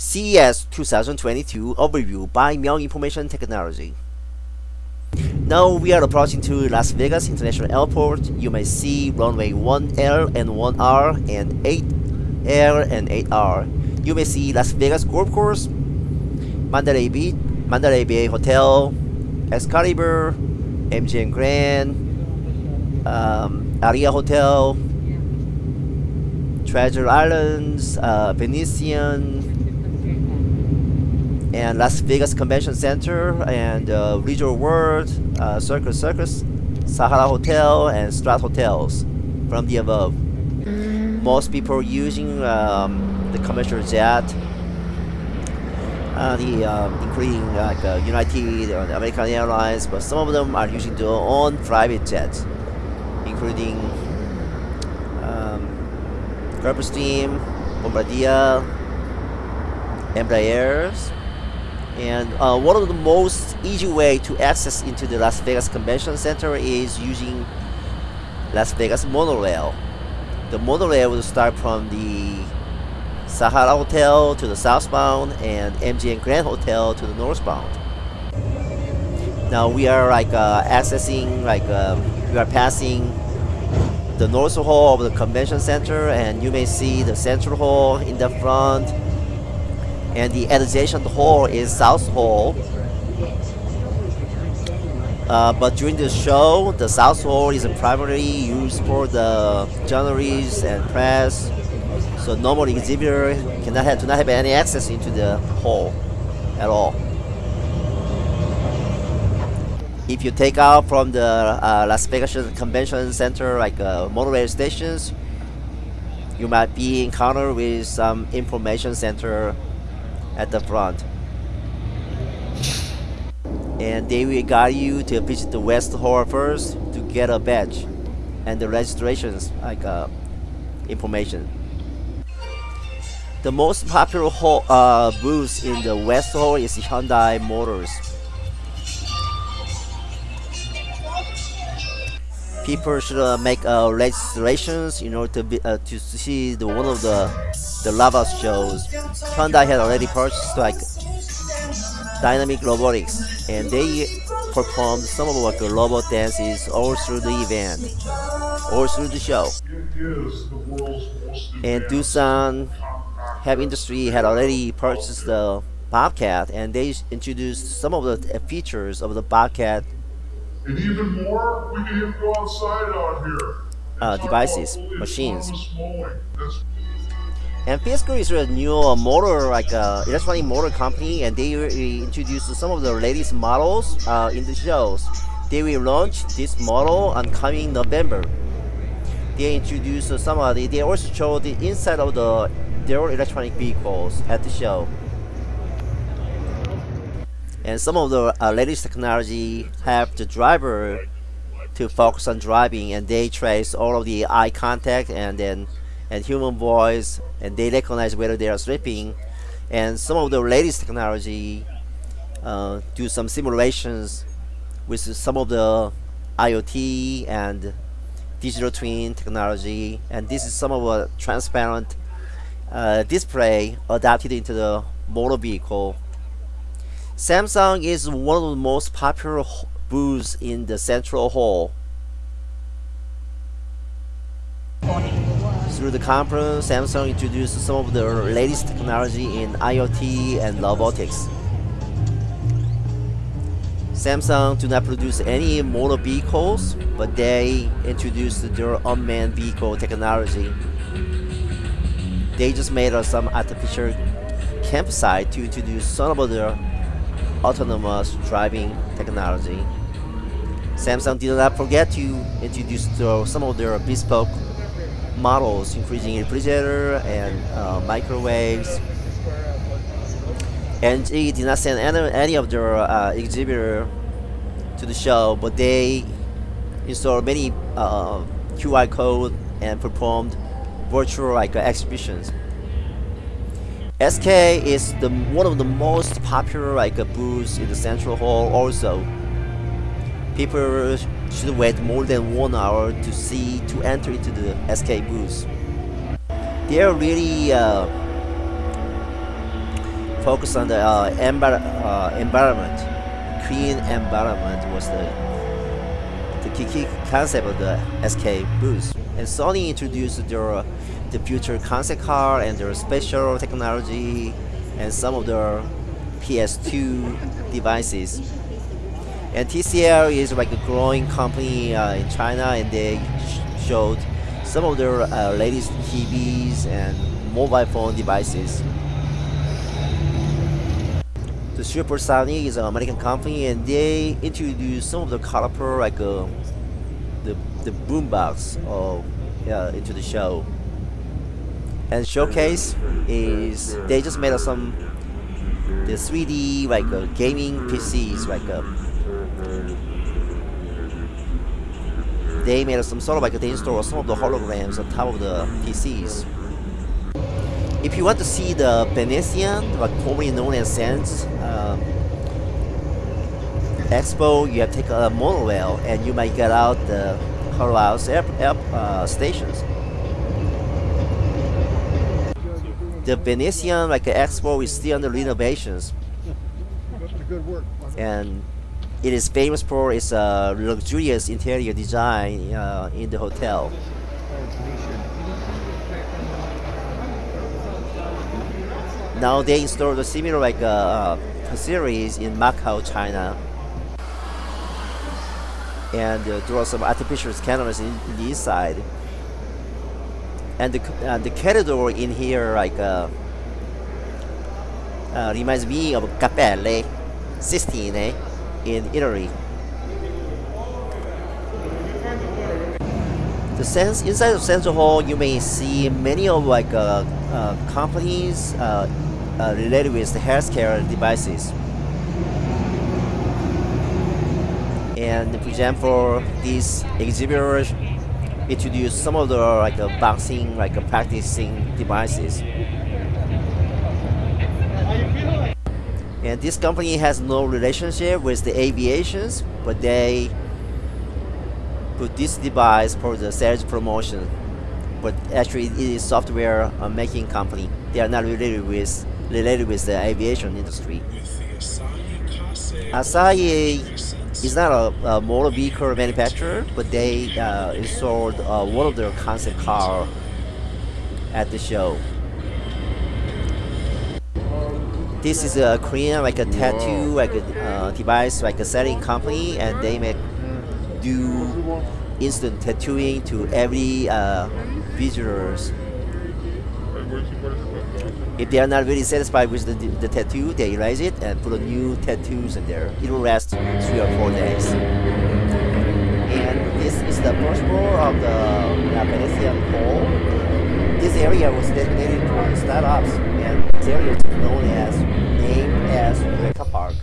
CES 2022 overview by Myung Information Technology. Now we are approaching to Las Vegas International Airport. You may see runway 1L and 1R and 8L and 8R. You may see Las Vegas Golf Course, Mandalay Bay, Mandalay Bay Hotel, Excalibur, MGM Grand, um, Aria Hotel, Treasure Islands, uh, Venetian, and Las Vegas Convention Center, and uh, Resort World, uh, Circus Circus, Sahara Hotel, and Strat Hotels from the above. Most people using um, the commercial jet, uh, the um, including like uh, United or American Airlines, but some of them are using their own private jets, including um, Gulfstream, Bombardier, Embraers, and uh, one of the most easy way to access into the Las Vegas Convention Center is using Las Vegas monorail. The monorail will start from the Sahara Hotel to the southbound and MGM Grand Hotel to the northbound. Now we are like uh, accessing, like um, we are passing the north hall of the convention center and you may see the central hall in the front and the adjacent hall is South Hall. Uh, but during the show, the South Hall is primarily used for the journalists and press. So normal exhibitor cannot have, do not have any access into the hall at all. If you take out from the uh, Las Vegas Convention Center, like uh, monorail stations, you might be encountered with some information center at the front. And they will guide you to visit the West Hall first to get a badge and the registrations like uh, information. The most popular hall, uh, booth in the West Hall is Hyundai Motors. People should uh, make uh, registrations in order to be, uh, to see the one of the the lava shows. Hyundai had already purchased like dynamic robotics, and they performed some of like robot dances all through the event, all through the show. And Doosan Heavy Industry had already purchased the Bobcat, and they introduced some of the features of the Bobcat. And even more, we can even go outside out here. Uh, devices, machines. And Fisker is a new uh, motor, like uh, electronic motor company, and they introduced some of the latest models uh, in the shows. They will launch this model on coming November. They introduced some of the, they also show the inside of the their electronic vehicles at the show. And some of the uh, latest technology have the driver to focus on driving, and they trace all of the eye contact and then and human voice and they recognize whether they are sleeping. And some of the latest technology uh, do some simulations with some of the IoT and digital twin technology. And this is some of a transparent uh, display adapted into the motor vehicle. Samsung is one of the most popular booths in the central hall Through the conference, Samsung introduced some of the latest technology in IoT and robotics. Samsung do not produce any motor vehicles, but they introduced their unmanned vehicle technology. They just made uh, some artificial campsite to introduce some of their autonomous driving technology. Samsung did not forget to introduce some of their bespoke models, including refrigerator and uh, microwaves. And they did not send any, any of their uh, exhibitor to the show, but they installed many uh, QR code and performed virtual like uh, exhibitions. SK is the one of the most popular like uh, booths in the central hall also. People should wait more than one hour to see to enter into the SK booth. They are really uh, focus on the uh, envir uh, environment. Clean environment was the the key, key concept of the SK booth. And Sony introduced their uh, the future concept car and their special technology and some of their PS2 devices. And TCL is like a growing company uh, in China, and they sh showed some of their uh, latest TVs and mobile phone devices. The Supersonic is an American company, and they introduced some of the caliper like uh, the the boombox of uh, into the show. And showcase is they just made some the 3D like uh, gaming PCs like uh, they made some sort of like they install some of the holograms on top of the PCs. If you want to see the Venetian, like formerly known as Sands um, Expo, you have to take a monorail and you might get out the House air, air uh, stations. The Venetian like Expo is still under renovations. And it is famous for its uh, luxurious interior design uh, in the hotel. Now they installed a similar like uh, series in Macau, China. And uh, are some artificial cameras in, in the inside. And the, uh, the corridor in here like uh, uh, reminds me of Cappelle Sistine in Italy. The sense inside of Central Hall, you may see many of like uh, uh, companies uh, uh, related with the healthcare devices. And for example, these exhibitors introduce some of the like uh, boxing, like uh, practicing devices. And this company has no relationship with the aviations, but they put this device for the sales promotion. But actually, it is software uh, making company. They are not related with related with the aviation industry. Asahi is not a, a motor vehicle manufacturer, but they uh, installed uh, one of their concept car at the show. This is a Korean like a tattoo like a uh, device like a selling company, and they make do instant tattooing to every uh, visitors if they are not really satisfied with the, the tattoo, they erase it and put a new tattoos in there. It will last three or four days. And this is the first floor of the Venetian Hall. This area was designated for startups, and this area is known as as Eureka Park.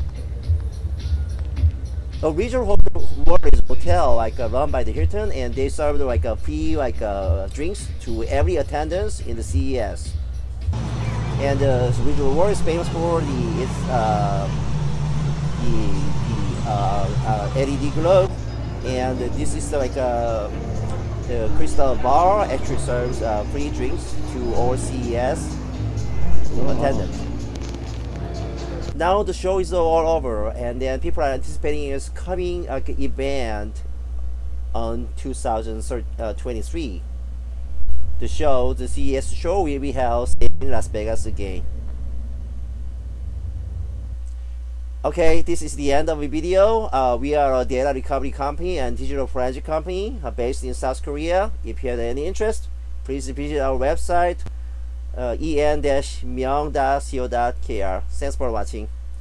The regional hotel is hotel like uh, run by the Hilton, and they serve like a free like uh, drinks to every attendance in the CES. And uh, the regional war is famous for the its uh, the, the uh, uh LED globe, and this is like a the Crystal Bar actually serves uh, free drinks to all CES attendants. Now the show is all over, and then people are anticipating its coming like event on 2023 the show, the CES show will be held in Las Vegas again. Okay, this is the end of the video. Uh, we are a data recovery company and digital forensic company uh, based in South Korea. If you have any interest, please visit our website uh, en-myung.co.kr. Thanks for watching.